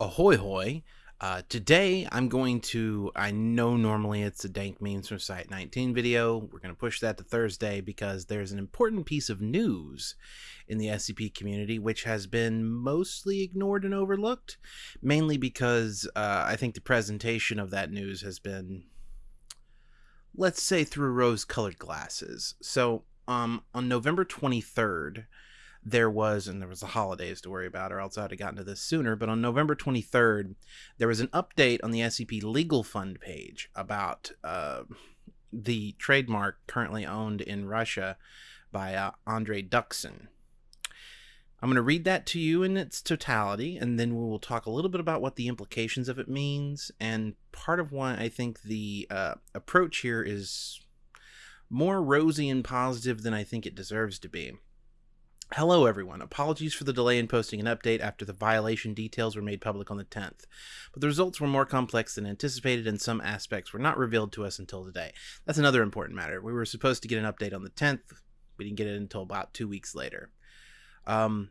Ahoy hoy. Uh, today I'm going to, I know normally it's a dank memes from Site 19 video. We're going to push that to Thursday because there's an important piece of news in the SCP community which has been mostly ignored and overlooked, mainly because uh, I think the presentation of that news has been, let's say, through rose colored glasses. So, um, on November 23rd, there was, and there was the holidays to worry about, or else I'd have gotten to this sooner. But on November 23rd, there was an update on the SCP Legal Fund page about uh, the trademark currently owned in Russia by uh, Andrei Duksin. I'm going to read that to you in its totality, and then we will talk a little bit about what the implications of it means. And part of why I think the uh, approach here is more rosy and positive than I think it deserves to be. Hello, everyone. Apologies for the delay in posting an update after the violation details were made public on the 10th, but the results were more complex than anticipated and some aspects were not revealed to us until today. That's another important matter. We were supposed to get an update on the 10th, we didn't get it until about two weeks later. Um,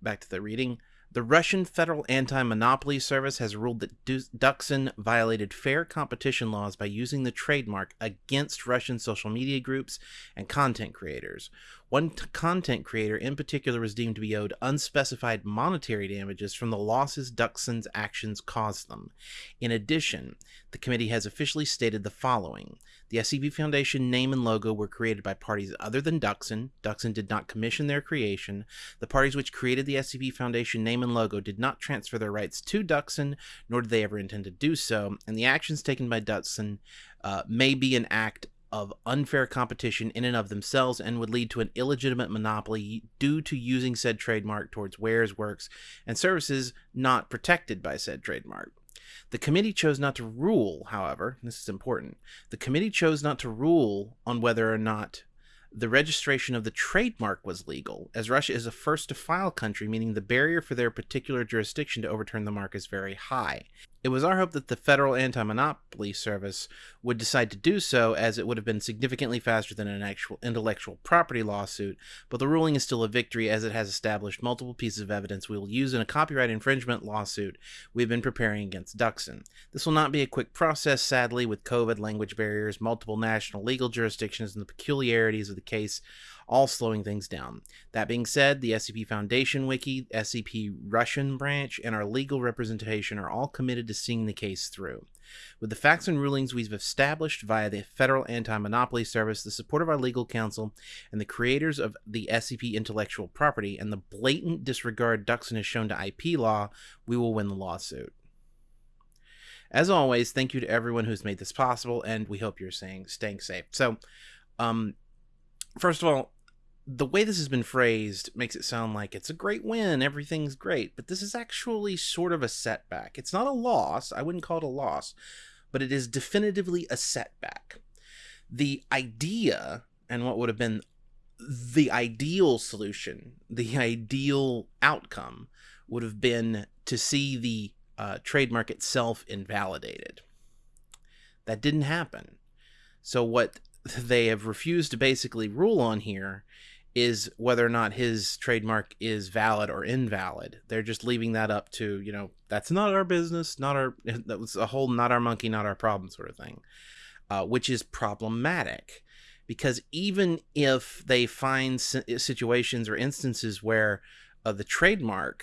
back to the reading. The Russian Federal Anti-Monopoly Service has ruled that Duksin violated fair competition laws by using the trademark against Russian social media groups and content creators. One content creator in particular was deemed to be owed unspecified monetary damages from the losses Duksin's actions caused them. In addition, the committee has officially stated the following. The SCP Foundation name and logo were created by parties other than Duksin. Duksin did not commission their creation. The parties which created the SCP Foundation name and logo did not transfer their rights to Duksin, nor did they ever intend to do so, and the actions taken by Duksin uh, may be an act of unfair competition in and of themselves and would lead to an illegitimate monopoly due to using said trademark towards wares, works, and services not protected by said trademark. The committee chose not to rule, however, this is important, the committee chose not to rule on whether or not the registration of the trademark was legal, as Russia is a first to file country, meaning the barrier for their particular jurisdiction to overturn the mark is very high. It was our hope that the Federal Anti Monopoly Service would decide to do so, as it would have been significantly faster than an actual intellectual property lawsuit, but the ruling is still a victory as it has established multiple pieces of evidence we will use in a copyright infringement lawsuit we've been preparing against Duksin. This will not be a quick process, sadly, with COVID, language barriers, multiple national legal jurisdictions, and the peculiarities of the case all slowing things down. That being said, the SCP Foundation Wiki, SCP Russian branch, and our legal representation are all committed to seeing the case through. With the facts and rulings we've established via the Federal Anti Monopoly Service, the support of our legal counsel, and the creators of the SCP intellectual property, and the blatant disregard Duksin has shown to IP law, we will win the lawsuit. As always, thank you to everyone who's made this possible, and we hope you're staying, staying safe. So, um, first of all, the way this has been phrased makes it sound like it's a great win, everything's great, but this is actually sort of a setback. It's not a loss, I wouldn't call it a loss, but it is definitively a setback. The idea and what would have been the ideal solution, the ideal outcome would have been to see the uh, trademark itself invalidated. That didn't happen. So what they have refused to basically rule on here is whether or not his trademark is valid or invalid. They're just leaving that up to, you know, that's not our business, not our, that was a whole not our monkey, not our problem sort of thing, uh, which is problematic because even if they find situations or instances where uh, the trademark,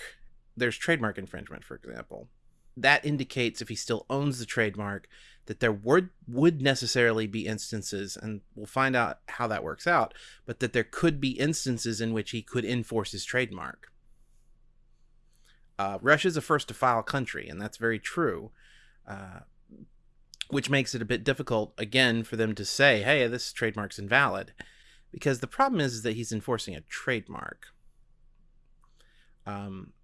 there's trademark infringement, for example, that indicates if he still owns the trademark that there would would necessarily be instances and we'll find out how that works out but that there could be instances in which he could enforce his trademark. Uh, Russia is a first to file country and that's very true uh, which makes it a bit difficult again for them to say hey this trademark's invalid because the problem is, is that he's enforcing a trademark. Um,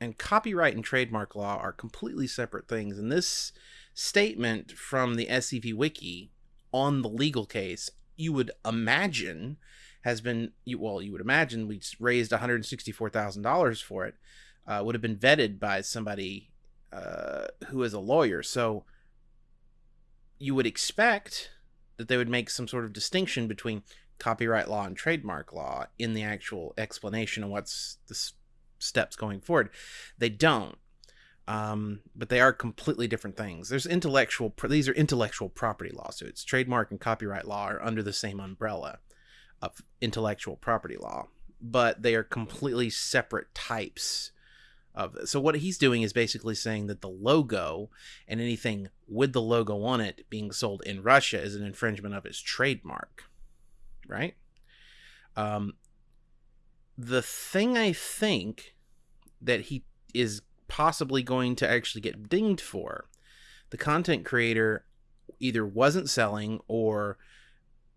and copyright and trademark law are completely separate things. And this statement from the SCP Wiki on the legal case, you would imagine has been well, you would imagine we raised one hundred sixty-four thousand dollars for it. Uh, would have been vetted by somebody uh, who is a lawyer. So you would expect that they would make some sort of distinction between copyright law and trademark law in the actual explanation of what's the steps going forward. They don't. um, but they are completely different things. There's intellectual; these are intellectual property lawsuits. Trademark and copyright law are under the same umbrella of intellectual property law, but they are completely separate types of. So what he's doing is basically saying that the logo and anything with the logo on it being sold in Russia is an infringement of his trademark, right? Um, the thing I think that he is possibly going to actually get dinged for. The content creator either wasn't selling or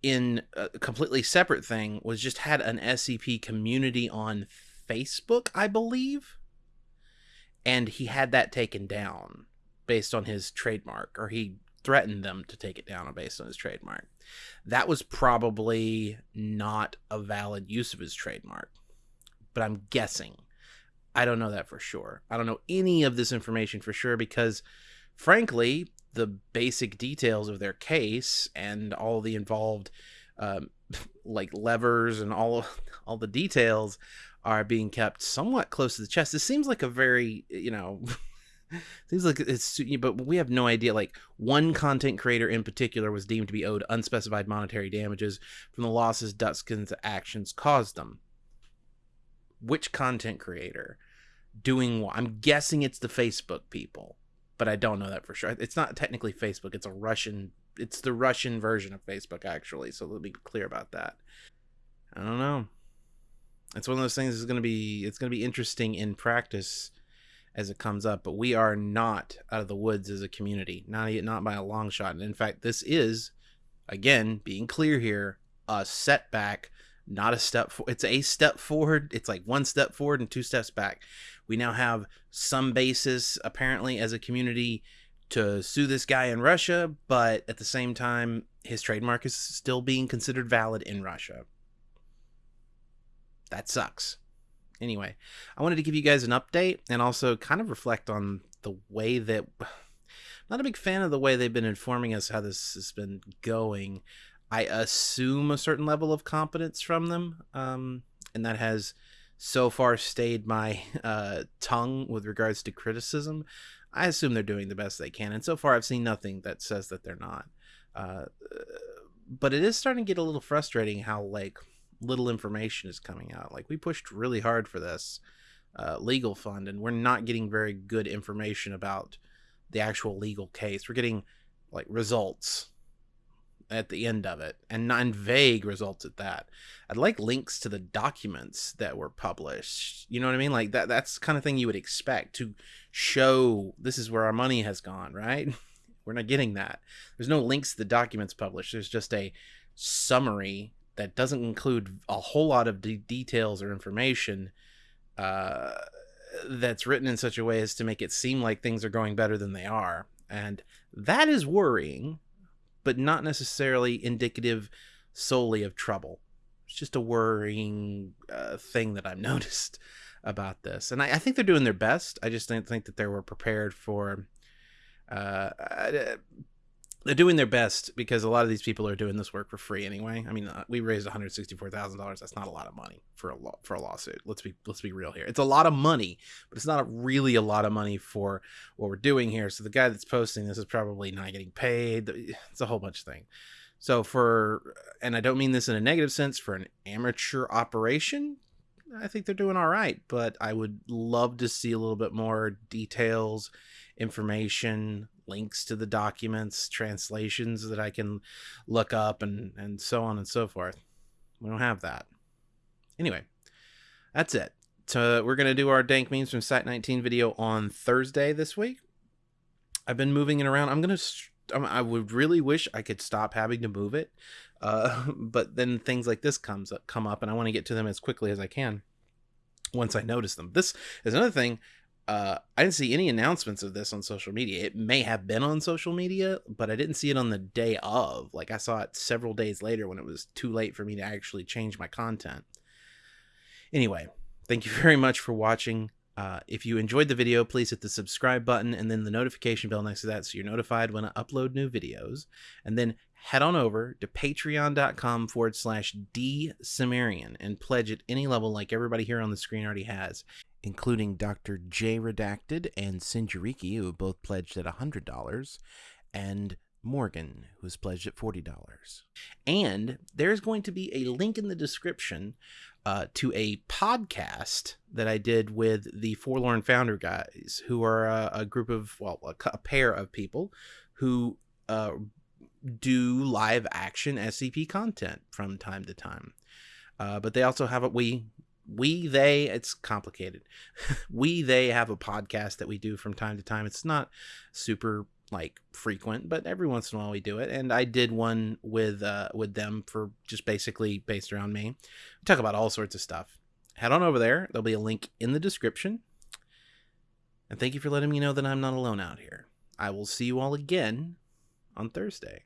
in a completely separate thing was just had an SCP community on Facebook, I believe. And he had that taken down based on his trademark, or he threatened them to take it down based on his trademark. That was probably not a valid use of his trademark, but I'm guessing I don't know that for sure. I don't know any of this information for sure because, frankly, the basic details of their case and all the involved, um, like levers and all all the details, are being kept somewhat close to the chest. This seems like a very you know. seems like it's but we have no idea like one content creator in particular was deemed to be owed unspecified monetary damages from the losses Duksin's actions caused them which content creator doing what? I'm guessing it's the Facebook people, but I don't know that for sure. It's not technically Facebook, it's a Russian it's the Russian version of Facebook actually, so let me be clear about that. I don't know. It's one of those things is going to be it's going to be interesting in practice as it comes up, but we are not out of the woods as a community. Not yet, not by a long shot. And in fact, this is again, being clear here, a setback not a step for it's a step forward it's like one step forward and two steps back. We now have some basis apparently as a community to sue this guy in russia but at the same time his trademark is still being considered valid in russia. That sucks. Anyway i wanted to give you guys an update and also kind of reflect on the way that not a big fan of the way they've been informing us how this has been going I assume a certain level of competence from them, um, and that has so far stayed my uh, tongue with regards to criticism. I assume they're doing the best they can, and so far I've seen nothing that says that they're not. Uh, but it is starting to get a little frustrating how like little information is coming out. Like we pushed really hard for this uh, legal fund, and we're not getting very good information about the actual legal case. We're getting like results at the end of it and non vague results at that. I'd like links to the documents that were published you know what i mean? Like that that's kind of thing you would expect to show this is where our money has gone right? We're not getting that. There's no links to the documents published there's just a summary that doesn't include a whole lot of de- details or information uh, that's written in such a way as to make it seem like things are going better than they are. And that is worrying but not necessarily indicative solely of trouble. It's just a worrying uh, thing that I've noticed about this, and I, I, think they're doing their best. I just don't think that they were prepared for uh, they're doing their best because a lot of these people are doing this work for free anyway. I mean, uh, we raised one hundred sixty-four thousand dollars. That's not a lot of money for a law for a lawsuit. Let's be let's be real here. It's a lot of money, but it's not really a lot of money for what we're doing here. So the guy that's posting this is probably not getting paid. It's a whole bunch of things. So for and I don't mean this in a negative sense for an amateur operation. I think they're doing all right, but I would love to see a little bit more details, information, links to the documents, translations that I can look up, and and so on and so forth. We don't have that. Anyway, that's it. So we're gonna do our dank memes from Site 19 video on Thursday this week. I've been moving it around. I'm gonna. I would really wish I could stop having to move it, uh, but then things like this comes up, come up, and I want to get to them as quickly as I can once I notice them. This is another thing uh, I didn't see any announcements of this on social media. It may have been on social media, but I didn't see it on the day of. Like I saw it several days later when it was too late for me to actually change my content. Anyway, thank you very much for watching. Uh, if you enjoyed the video, please hit the subscribe button and then the notification bell next to that so you're notified when I upload new videos. And then head on over to patreon.com forward slash D Cimmerian and pledge at any level like everybody here on the screen already has. Including Dr. J Redacted and Sinjariki, who both pledged at $100, and Morgan, who's pledged at $40. And there's going to be a link in the description uh, to a podcast that I did with the Forlorn Founder guys, who are a, a group of, well, a, a, pair of people who uh, do live action SCP content from time to time. Uh, but they also have a we we they it's complicated we they have a podcast that we do from time to time it's not super like frequent, but every once in a while we do it. And I did one with uh, with them for just basically based around me. We talk about all sorts of stuff. Head on over there. There'll be a link in the description. And thank you for letting me know that I'm not alone out here. I will see you all again on Thursday.